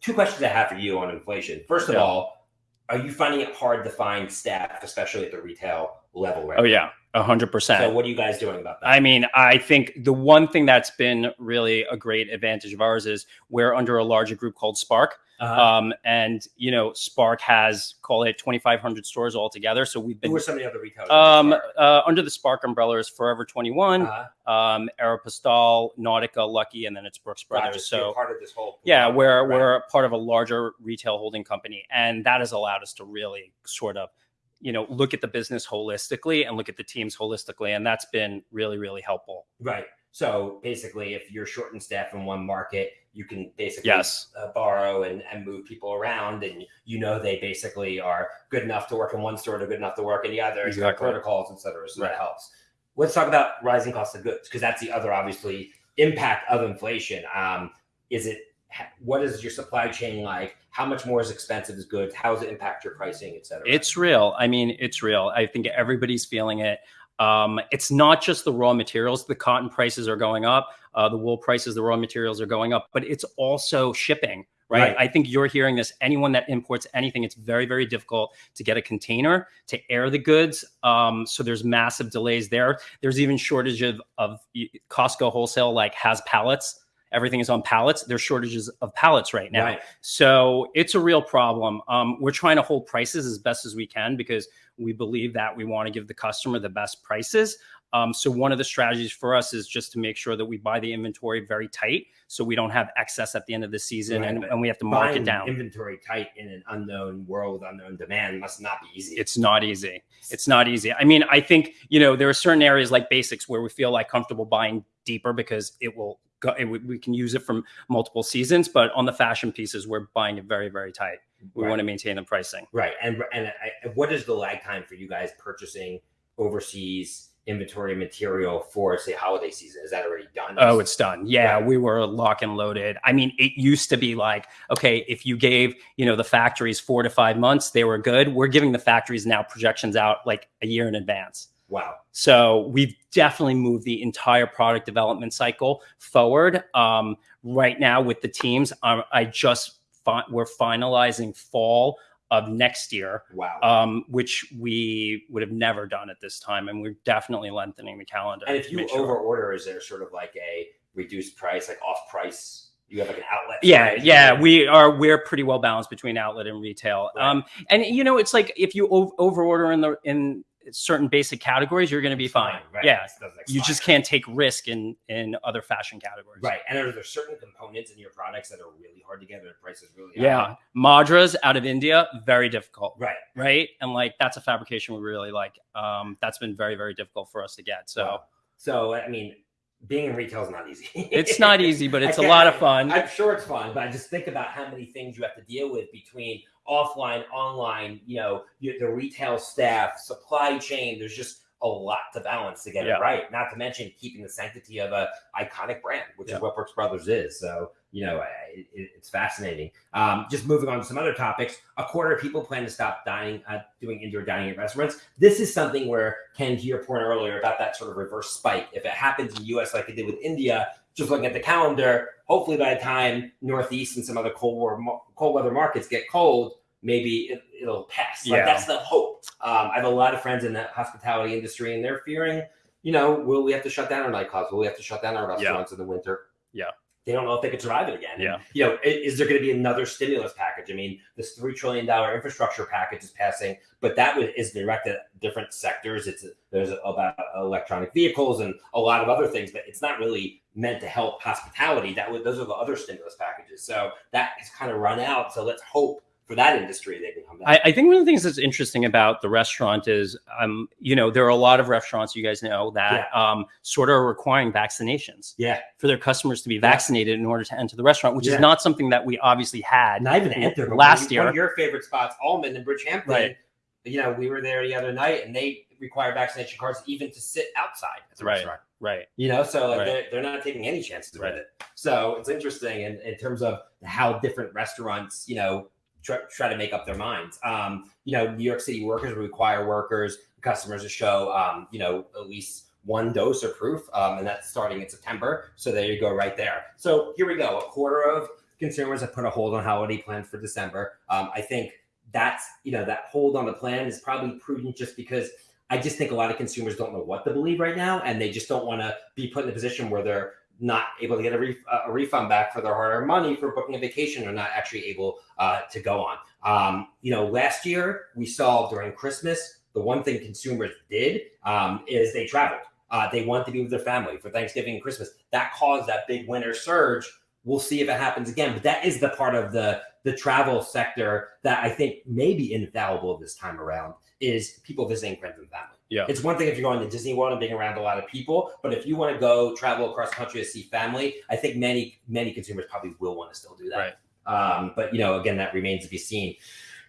two questions I have for you on inflation. First of Yeah. all, are you finding it hard to find staff, especially at the retail level right oh now? yeah 100% So, what are you guys doing about that? I mean, I think the one thing that's been really a great advantage of ours is we're under a larger group called Spark. Uh-huh. Um, and, you know, Spark has, call it 2,500 stores altogether. So we've been. Who are some of the other retailers? um, uh, under the Spark umbrella is Forever 21, uh um, Aeropostale, Nautica, Lucky, and then it's Brooks Brothers. So part of this whole yeah, we're Right. we're part of a larger retail holding company, and that has allowed us to really sort of, you know, look at the business holistically and look at the teams holistically, and that's been really really helpful. right. So basically, if you're short in staff in one market, you can basically Yes. uh, borrow and, and move people around, and you know they basically are good enough to work in one store, to good enough to work in the other. Exactly. protocols, et cetera. So Right. that helps. Let's talk about rising cost of goods because that's the other obviously impact of inflation. Um, is it what is your supply chain like? How much more is expensive is goods? How does it impact your pricing, et cetera? It's real. I mean, it's real. I think everybody's feeling it. Um, it's not just the raw materials. The cotton prices are going up. Uh, the wool prices, the raw materials are going up, but it's also shipping. Right? Right. I think you're hearing this. Anyone that imports anything, it's very, very difficult to get a container to air the goods. Um, so there's massive delays there. There's even shortage of, of Costco wholesale, like has pallets. Everything is on pallets. There's shortages of pallets right now. Right. So it's a real problem. Um, we're trying to hold prices as best as we can because we believe that we want to give the customer the best prices. Um, so one of the strategies for us is just to make sure that we buy the inventory very tight, so we don't have excess at the end of the season, Right, and, and we have to mark it down. Inventory tight in an unknown world unknown demand must not be easy. It's not easy. It's not easy. I mean, I think you know there are certain areas like basics where we feel like comfortable buying deeper because it will go. We- we can use it from multiple seasons, but on the fashion pieces, we're buying it very, very tight. We Right. want to maintain the pricing. Right. And and I, what is the lag time for you guys purchasing overseas inventory material for say holiday season? Is that already done? Oh, it's done. Yeah, Right. we were lock and loaded. I mean, it used to be like, okay, if you gave, you know, the factories four to five months, they were good. We're giving the factories now projections out like a year in advance. Wow. So we've definitely moved the entire product development cycle forward. Um, right now with the teams, um, I just fi- we're finalizing fall of next year, Wow. um, which we would have never done at this time, and we're definitely lengthening the calendar. and if you sure. over order, is there sort of like a reduced price, like off price? You have like an outlet. yeah yeah we are we're pretty well balanced between outlet and retail Right. um and you know it's like if you over order in the in certain basic categories you're going to be fine Right. yeah you just can't take risk in in other fashion categories Right. And are there certain components in your products that are really hard to get and the price is really high? yeah madras out of india very difficult Right. right and like that's a fabrication we really like um that's been very very difficult for us to get so Wow. So I mean, being in retail is not easy. it's not easy but it's a [LAUGHS] lot of fun I'm sure it's fun, but I just think about how many things you have to deal with between offline, online, you know, you- the retail staff, supply chain. There's just a lot to balance to get Yeah. it right. Not to mention keeping the sanctity of a iconic brand, which Yeah. is what Brooks Brothers is. So you know, it, it's fascinating. Um, just moving on to some other topics. A quarter of people plan to stop dining, uh, doing indoor dining at restaurants. This is something where Ken, to your point earlier about that sort of reverse spike, if it happens in the U.S. like it did with India, just looking at the calendar, hopefully by the time Northeast and some other cold war, cold weather markets get cold, maybe it, it'll pass. Like Yeah. that's the hope. Um, I have a lot of friends in the hospitality industry, and they're fearing, you know, will we have to shut down our nightclubs? Will we have to shut down our restaurants in the winter? Yeah. They don't know if they could survive it again. Yeah. You know, i- is there going to be another stimulus package? I mean, this three trillion dollar infrastructure package is passing, but that is directed at different sectors. It's there's about electronic vehicles and a lot of other things, but it's not really meant to help hospitality. That was those are the other stimulus packages. So that has kind of run out. So let's hope for that industry they can come back. I, I think one of the things that's interesting about the restaurant is, um, you know, there are a lot of restaurants you guys know that um, sort of are requiring vaccinations yeah, for their customers to be vaccinated in order to enter the restaurant, which Yeah. is not something that we obviously had. not even enter. last year. one of your favorite spots, Almond and Bridgehampton. Right. You know, we were there the other night, and they require vaccination cards even to sit outside at the Right. restaurant. Right. You know, so like Right. they're, they're not taking any chances Right. with it. So it's interesting in, in terms of how different restaurants, you know, try, try to make up their minds. Um, you know, New York City workers require workers, customers to show, um, you know, at least one dose or proof, um, and that's starting in September. So there you go, right there. So here we go. A quarter of consumers have put a hold on holiday plans for December. Um, I think that's you know that hold on the plan is probably prudent just because I just think a lot of consumers don't know what to believe right now, and they just don't want to be put in a position where they're not able to get a, ref- a refund back for their hard-earned money for booking a vacation or not actually able uh, to go on. Um, you know, last year we saw during Christmas the one thing consumers did um, is they traveled. Uh, they wanted to be with their family for Thanksgiving and Christmas. That caused that big winter surge. We'll see if it happens again, but that is the part of the the travel sector that I think may be infallible this time around is people visiting friends and family. Yeah. It's one thing if you're going to Disney World and being around a lot of people, but if you want to go travel across the country to see family, I think many many consumers probably will want to still do that. Right. Um, but you know, again, that remains to be seen.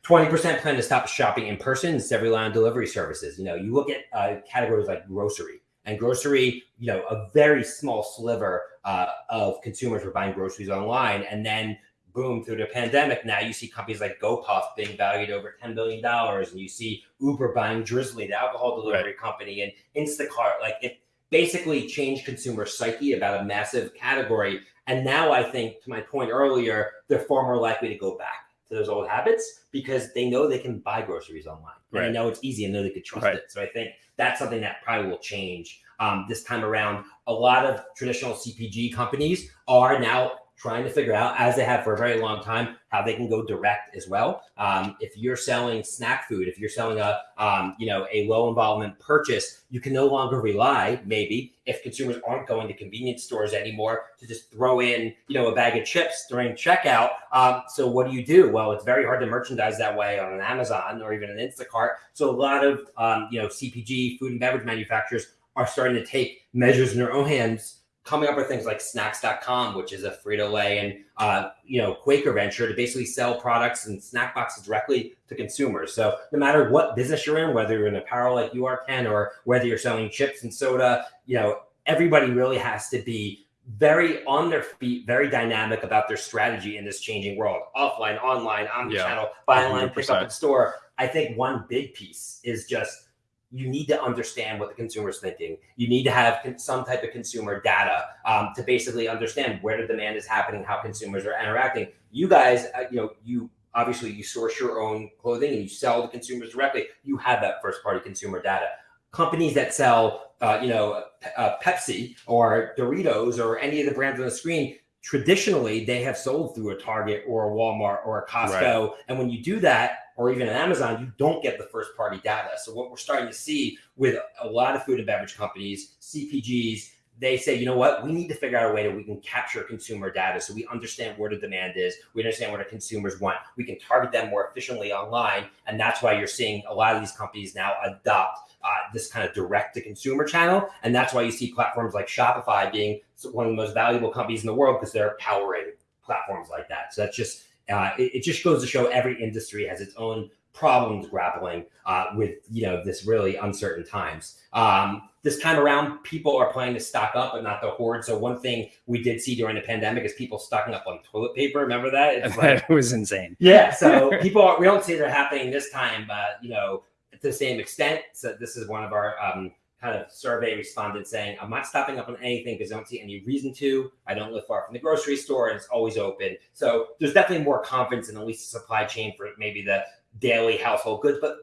20% plan to stop shopping in person rely on delivery services. You know, you look at uh, categories like grocery and grocery, you know, a very small sliver uh, of consumers were buying groceries online. And then boom, through the pandemic, now you see companies like GoPuff being valued over $10 billion. And you see Uber buying Drizly, the alcohol delivery company, and Instacart. Like it basically changed consumer psyche about a massive category. And now I think, to my point earlier, they're far more likely to go back to those old habits because they know they can buy groceries online. And Right. they know it's easy and know they could trust Right. it. So I think that's something that probably will change um, this time around. A lot of traditional CPG companies are now trying to figure out, as they have for a very long time, how they can go direct as well. Um, if you're selling snack food, if you're selling a um, you know a low involvement purchase, you can no longer rely, maybe, if consumers aren't going to convenience stores anymore, to just throw in you know a bag of chips during checkout. Um, so what do you do? Well, it's very hard to merchandise that way on an Amazon or even an Instacart. So a lot of um, you know CPG food and beverage manufacturers are starting to take measures in their own hands coming up with things like snacks.com which is a frito-lay and uh, you know quaker venture to basically sell products and snack boxes directly to consumers. So no matter what business you're in whether you're in apparel like you are ken or whether you're selling chips and soda you know everybody really has to be very on their feet very dynamic about their strategy in this changing world offline online omni channel buy online pick up in store. I think one big piece is just you need to understand what the consumer is thinking. You need to have some type of consumer data um, to basically understand where the demand is happening, how consumers are interacting. You guys, uh, you know, you obviously you source your own clothing and you sell to consumers directly. You have that first party consumer data. Companies that sell, uh, you know, uh, Pepsi or Doritos or any of the brands on the screen, traditionally they have sold through a Target or a Walmart or a Costco. Right. And when you do that, or even an Amazon, you don't get the first party data. So what we're starting to see with a lot of food and beverage companies, CPGs, they say, you know what, we need to figure out a way that we can capture consumer data so we understand where the demand is, we understand what our consumers want, we can target them more efficiently online. And that's why you're seeing a lot of these companies now adopt uh, this kind of direct to consumer channel. And that's why you see platforms like Shopify being one of the most valuable companies in the world because they're powering platforms like that. So that's just uh, it, it, just goes to show every industry has its own problems grappling uh, with you know this really uncertain times. Um, this time around, people are planning to stock up, but not the hoard. So one thing we did see during the pandemic is people stocking up on toilet paper. Remember that? It's [LAUGHS] like, it was insane. Yeah. So [LAUGHS] people are, we don't see that happening this time, but you know, to the same extent. So this is one of our um, kind of survey respondents saying, I'm not stopping up on anything because I don't see any reason to. I don't live far from the grocery store and it's always open. So there's definitely more confidence in at least the supply chain for maybe the daily household goods, but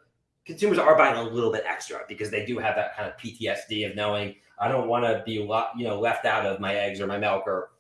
consumers are buying a little bit extra because they do have that kind of PTSD of knowing I don't want to be you know left out of my eggs or my milk or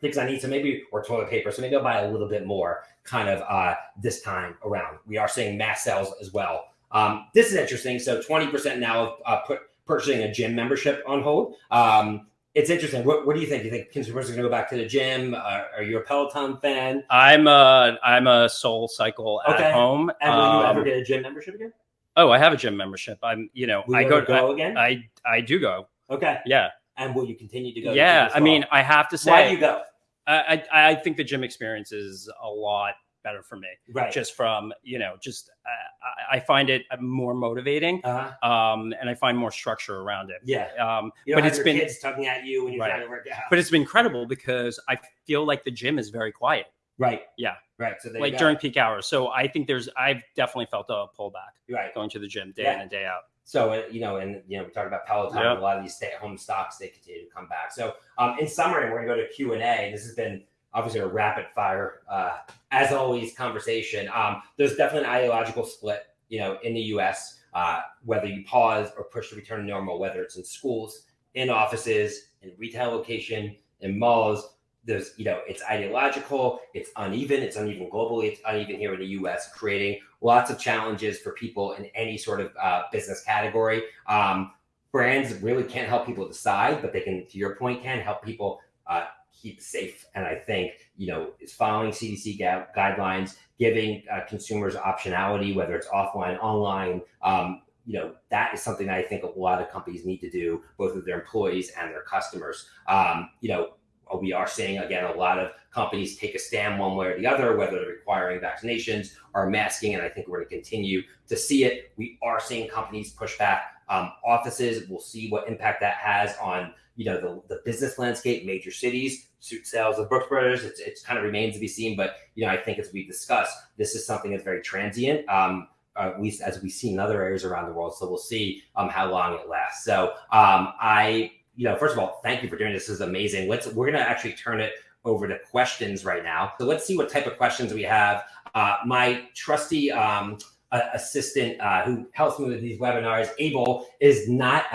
things I need. So maybe or toilet paper. So maybe I'll buy a little bit more kind of uh, this time around. We are seeing mass sales as well. Um, this is interesting. So 20% now uh, put purchasing a gym membership on hold. Um, it's interesting. What, what do you think? Do you think consumers are going to go back to the gym? Uh, are you a Peloton fan? I'm a I'm a Soul Cycle at okay. home. And will um, you ever get a gym membership again? Oh, I have a gym membership. I'm you know will I go, go I, again. I I do go. Okay. Yeah. And will you continue to go? Yeah. To I mean, I have to say. Why do you go? I, I I think the gym experience is a lot better for me. Right. Just from, you know, just uh, I find it more motivating uh-huh. um, and I find more structure around it. Yeah. Um, but it's been kids tugging at you when you're right. trying to work out. But it's been incredible because I feel like the gym is very quiet. Right. Yeah. Right. So they like during peak hours. So I think there's, I've definitely felt a pullback. Right. Going to the gym day yeah. in and day out. So uh, you know, and you know, we talked about Peloton. Yep. A lot of these stay-at-home stocks they continue to come back. So um, in summary, we're gonna go to Q and A. This has been obviously a rapid fire, uh, as always, conversation. Um, there's definitely an ideological split, you know, in the U.S. Uh, whether you pause or push to return to normal, whether it's in schools, in offices, in retail location, in malls. There's, you know, it's ideological, it's uneven, it's uneven globally, it's uneven here in the U.S., creating lots of challenges for people in any sort of uh, business category. Um, brands really can't help people decide, but they can, to your point, can help people uh, keep safe. And I think, you know, is following CDC guidelines, giving uh, consumers optionality, whether it's offline, online. Um, you know, that is something that I think a lot of companies need to do, both with their employees and their customers. Um, you know, we are seeing again a lot of companies take a stand one way or the other, whether they're requiring vaccinations or masking. And I think we're going to continue to see it. We are seeing companies push back um, offices. We'll see what impact that has on you know the, the business landscape, major cities, suit sales of Brooks Brothers. It's, it's kind of remains to be seen, but you know I think as we discussed, this is something that's very transient. Um, at least as we see in other areas around the world. So we'll see um, how long it lasts. So um, I, you know, first of all, thank you for doing this. This is amazing. Let's we're gonna actually turn it over to questions right now. So let's see what type of questions we have. Uh, my trusty um, assistant uh, who helps me with these webinars, Abel, is not.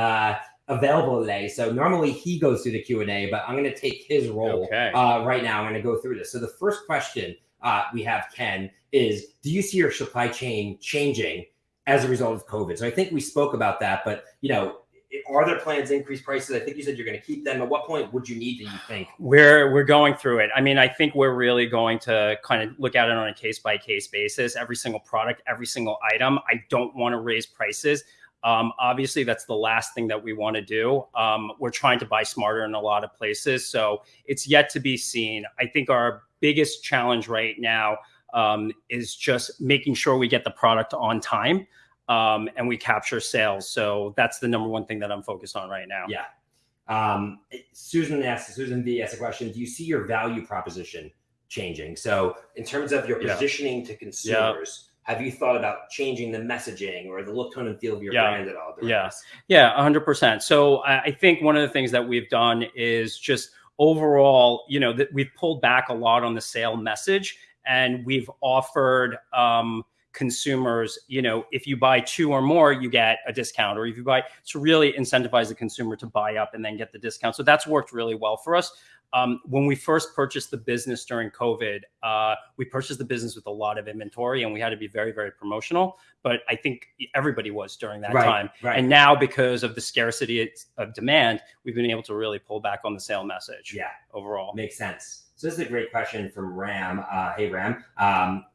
Available today. So normally he goes through the Q and A, but I'm going to take his role okay. uh, right now. I'm going to go through this. So the first question uh, we have, Ken, is: Do you see your supply chain changing as a result of COVID? So I think we spoke about that, but you know. Are there plans to increase prices? I think you said you're going to keep them. At what point would you need? to, you think we're we're going through it? I mean, I think we're really going to kind of look at it on a case by case basis. Every single product, every single item. I don't want to raise prices. Um, obviously, that's the last thing that we want to do. Um, we're trying to buy smarter in a lot of places. So it's yet to be seen. I think our biggest challenge right now um, is just making sure we get the product on time um, and we capture sales. So that's the number one thing that I'm focused on right now. Yeah. Um, Susan asked, Susan V asked a question Do you see your value proposition changing? So, in terms of your positioning yeah. to consumers, have you thought about changing the messaging or the look, tone, and feel of your Yeah. brand at all? during Yeah. Yeah, 100%. So I I think one of the things that we've done is just overall, you know, that we've pulled back a lot on the sale message and we've offered um, consumers, you know, if you buy two or more, you get a discount, or if you buy to really incentivize the consumer to buy up and then get the discount. So that's worked really well for us. Um, when we first purchased the business during COVID, uh, we purchased the business with a lot of inventory and we had to be very, very promotional. But I think everybody was during that Right, time. right. And now, because of the scarcity of demand, we've been able to really pull back on the sale message Yeah. overall. Makes sense. So this is a great question from Ram. Uh, hey Ram, um,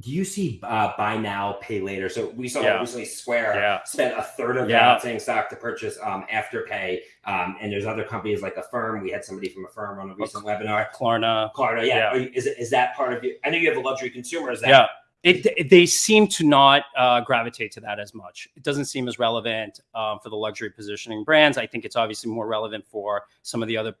do you see uh, buy now, pay later? So we saw Yeah. recently Square Yeah. spent a third of Yeah. outstanding stock to purchase um, Afterpay, um, and there's other companies like Affirm. We had somebody from Affirm on a recent webinar. Klarna. Klarna, yeah. Yeah. Is is that part of you? I know you have a luxury consumer. Is that Yeah. It, it- they seem to not uh, gravitate to that as much. It doesn't seem as relevant um, for the luxury positioning brands. I think it's obviously more relevant for some of the other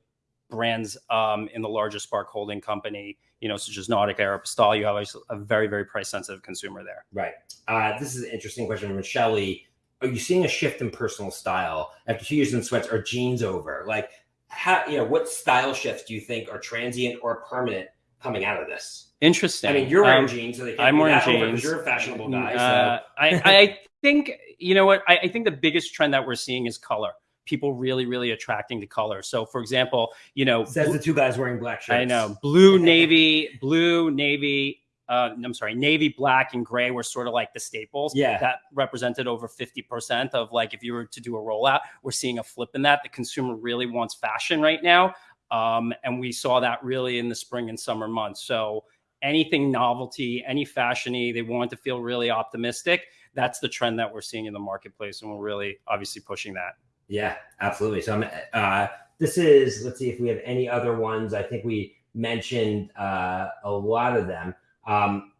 brands um, in the larger Spark holding company, you know, such as Nautica or Postal. You have a, very, very price sensitive consumer there. Right. Uh, this is an interesting question from Shelley. Are you seeing a shift in personal style after two years in sweats? Are jeans over? Like, how you know what style shifts do you think are transient or permanent coming out of this? Interesting. I mean, you're wearing Um, jeans, so they can't I'm wearing that over 'cause jeans. You're a fashionable guy. Uh, I, I think you know what I, I think the biggest trend that we're seeing is color. People really, really attracting to color. So, for example, you know, says the two guys wearing black shirts. I know blue, navy, blue, navy. Uh, I'm sorry, navy, black, and gray were sort of like the staples. Yeah. that represented over 50% of like if you were to do a rollout. We're seeing a flip in that. The consumer really wants fashion right now, um, and we saw that really in the spring and summer months. So anything novelty, any fashiony, they want to feel really optimistic. That's the trend that we're seeing in the marketplace, and we're really obviously pushing that. Yeah, absolutely. So I'm. Uh, this is. Let's see if we have any other ones. I think we mentioned uh, a lot of them. Um,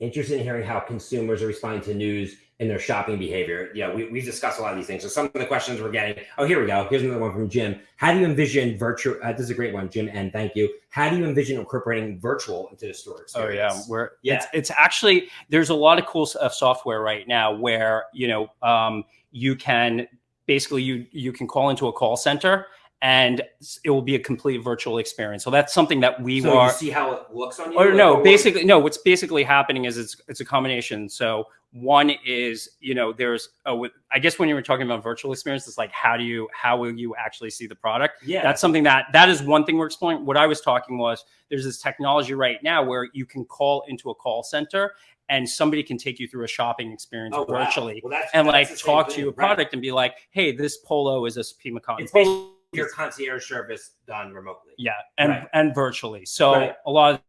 interested in hearing how consumers are responding to news in their shopping behavior. Yeah, we, we've discussed a lot of these things. So some of the questions we're getting. Oh, here we go. Here's another one from Jim. How do you envision virtual? Uh, this is a great one, Jim, and thank you. How do you envision incorporating virtual into the store Oh yeah, we're Yeah. It's, it's actually there's a lot of cool uh, software right now where you know um, you can basically you you can call into a call center and it will be a complete virtual experience. So that's something that we So are. you see how it looks on you? Or no, basically no. What's basically happening is it's it's a combination. So one is you know there's oh I guess when you were talking about virtual experience, it's like how do you how will you actually see the product? Yeah, that's something that that is one thing we're exploring what i was talking was there's this technology right now where you can call into a call center and somebody can take you through a shopping experience Oh, wow. virtually Well, that's, and like talk thing, to your right. product and be like hey this polo is a Pima cotton It's basically your concierge service done remotely. yeah and Right. and virtually so Right. a lot of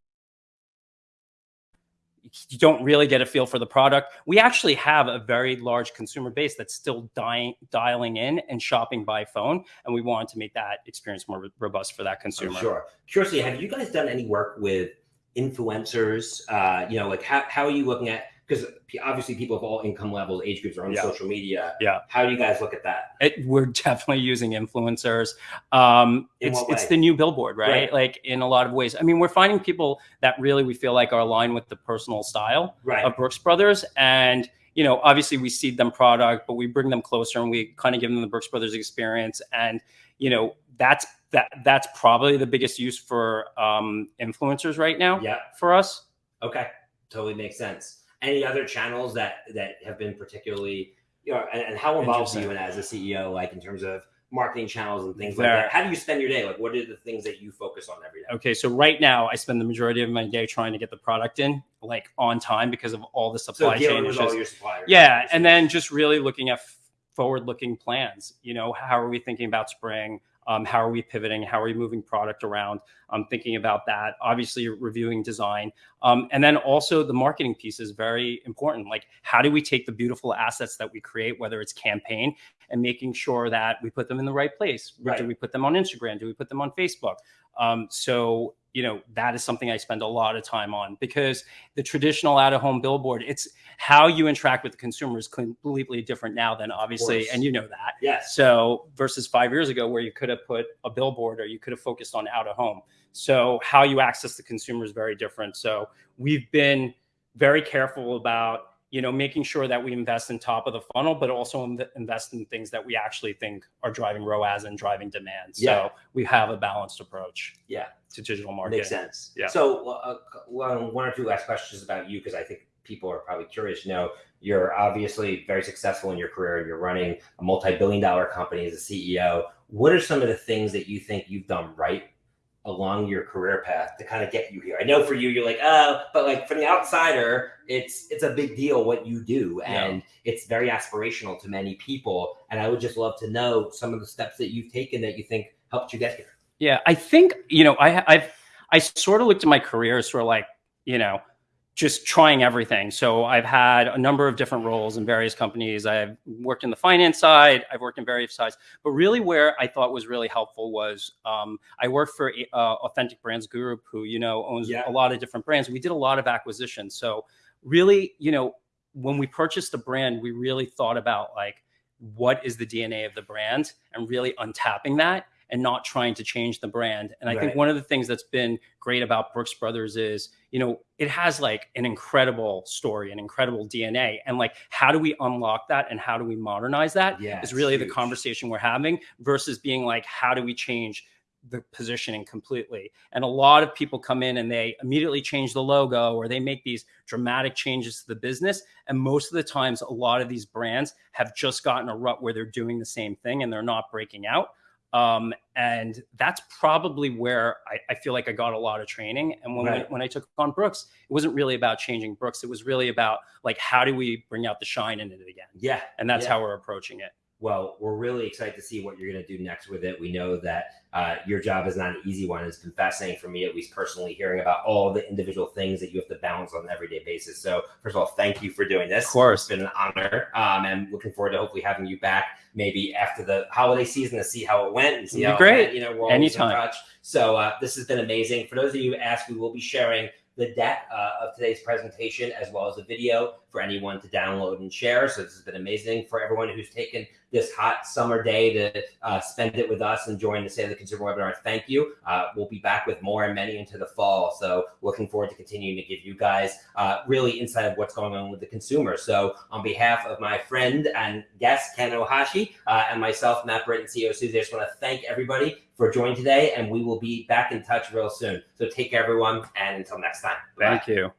you don't really get a feel for the product. We actually have a very large consumer base that's still dying, dialing in and shopping by phone, and we wanted to make that experience more robust for that I'm consumer. sure. Curiously, have you guys done any work with influencers? Uh, you know, like how, how are you looking at because obviously people of all income levels, age groups are on Yeah. social media. Yeah. How do you guys look at that? It, we're [LAUGHS] definitely using influencers. Um, In it's it's the new billboard, right? Right. Like in a lot of ways. I mean, we're finding people that really we feel like are aligned with the personal style Right. of Brooks Brothers, and you know, obviously we seed them product, but we bring them closer and we kind of give them the Brooks Brothers experience, and you know, that's that that's probably the biggest use for um, influencers right now yeah. for us. Okay. Totally makes sense. Any other channels that that have been particularly, you know, and, and how involved are you in as a CEO, like in terms of marketing channels and things like that? How do you spend your day? Like, what are the things that you focus on every day? Okay, so right now I spend the majority of my day trying to get the product in like on time because of all the supply dealing chain issues. all your suppliers. Yeah, and then just really looking at forward-looking plans. You know, how are we thinking about spring? Um, how are we pivoting? How are we moving product around? I'm thinking about that. Obviously, reviewing design, um, and then also the marketing piece is very important. Like, how do we take the beautiful assets that we create, whether it's campaign, and making sure that we put them in the right place? Right. Do we put them on Instagram? Do we put them on Facebook? Um, so you know that is something I spend a lot of time on because the traditional out-of-home billboard, it's how you interact with the consumer is completely different now than obviously, and you know that. Yes. So versus five years ago, where you could have put a billboard or you could have focused on out of home. So how you access the consumer is very different. So we've been very careful about you know making sure that we invest in top of the funnel but also inv- invest in things that we actually think are driving roas and driving demand so Yeah. we have a balanced approach Yeah. to digital marketing Makes sense. Yeah. So, uh, one, one or two last questions about you, because I think people are probably curious to know. You're obviously very successful in your career. You're running a multi-billion dollar company as a CEO. What are some of the things that you think you've done right along your career path to kind of get you here? I know for you, you're like, oh, but like from the outsider, it's it's a big deal what you do, Yeah. and it's very aspirational to many people. And I would just love to know some of the steps that you've taken that you think helped you get here. Yeah, I think you know I I've I sort of looked at my career as sort of like you know just trying everything. So I've had a number of different roles in various companies. I've worked in the finance side. I've worked in various sides. But really, where I thought was really helpful was um, I worked for uh, Authentic Brands Group, who you know owns Yeah. a lot of different brands. We did a lot of acquisitions. So really, you know, when we purchased the brand, we really thought about like what is the DNA of the brand and really untapping that and not trying to change the brand. And I think one of the things that's been great about Brooks Brothers is, you know, it has like an incredible story, an incredible DNA. And like, how do we unlock that and how do we modernize that? Yeah, is really the conversation we're having versus being like, how do we change the positioning completely? And a lot of people come in and they immediately change the logo or they make these dramatic changes to the business. And most of the times, a lot of these brands have just gotten a rut where they're doing the same thing and they're not breaking out. Um, and that's probably where I, I feel like I got a lot of training. And when, Right. I, when I took on Brooks, it wasn't really about changing Brooks. It was really about like, how do we bring out the shine in it again? Yeah, And that's Yeah. how we're approaching it. Well, we're really excited to see what you're going to do next with it. We know that uh, your job is not an easy one. It's been fascinating for me, at least personally, hearing about all the individual things that you have to balance on an everyday basis. So, first of all, thank you for doing this. Of course. It's been an honor. Um, and looking forward to hopefully having you back maybe after the holiday season to see how it went and see It'd how great. it went. You know, we're Anytime. in touch. So, uh, this has been amazing. For those of you who asked, we will be sharing the deck uh, of today's presentation as well as a video for anyone to download and share. So this has been amazing for everyone who's taken this hot summer day to uh, spend it with us and join the State of the Consumer webinar. Thank you. Uh, we'll be back with more and many into the fall. So looking forward to continuing to give you guys uh, really insight of what's going on with the consumer. So on behalf of my friend and guest, Ken Ohashi, uh, and myself, Matt Britton, CEO Suzy, I just want to thank everybody for joining today, and we will be back in touch real soon. So take care, everyone, and until next time. Bye. Thank you.